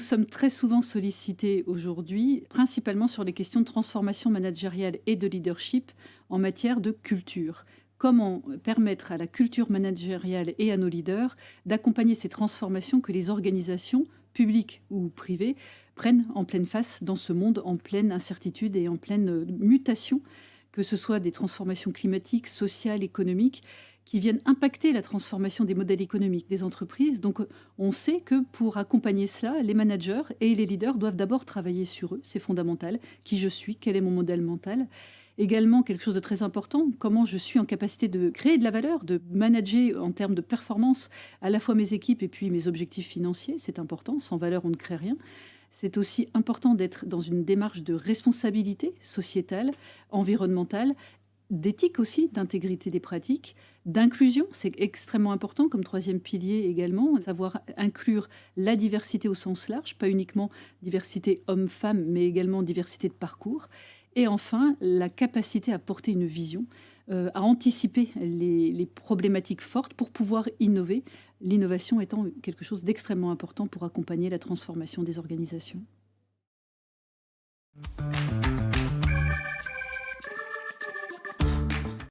Nous sommes très souvent sollicités aujourd'hui, principalement sur les questions de transformation managériale et de leadership en matière de culture. Comment permettre à la culture managériale et à nos leaders d'accompagner ces transformations que les organisations, publiques ou privées, prennent en pleine face dans ce monde en pleine incertitude et en pleine mutation, que ce soit des transformations climatiques, sociales, économiques, qui viennent impacter la transformation des modèles économiques des entreprises. Donc on sait que pour accompagner cela, les managers et les leaders doivent d'abord travailler sur eux, c'est fondamental, qui je suis, quel est mon modèle mental? Également, quelque chose de très important, comment je suis en capacité de créer de la valeur, de manager en termes de performance à la fois mes équipes et puis mes objectifs financiers, c'est important, sans valeur on ne crée rien. C'est aussi important d'être dans une démarche de responsabilité sociétale, environnementale d'éthique aussi, d'intégrité des pratiques, d'inclusion, c'est extrêmement important comme troisième pilier également, savoir inclure la diversité au sens large, pas uniquement diversité homme-femme, mais également diversité de parcours. Et enfin, la capacité à porter une vision, euh, à anticiper les, les problématiques fortes pour pouvoir innover, l'innovation étant quelque chose d'extrêmement important pour accompagner la transformation des organisations.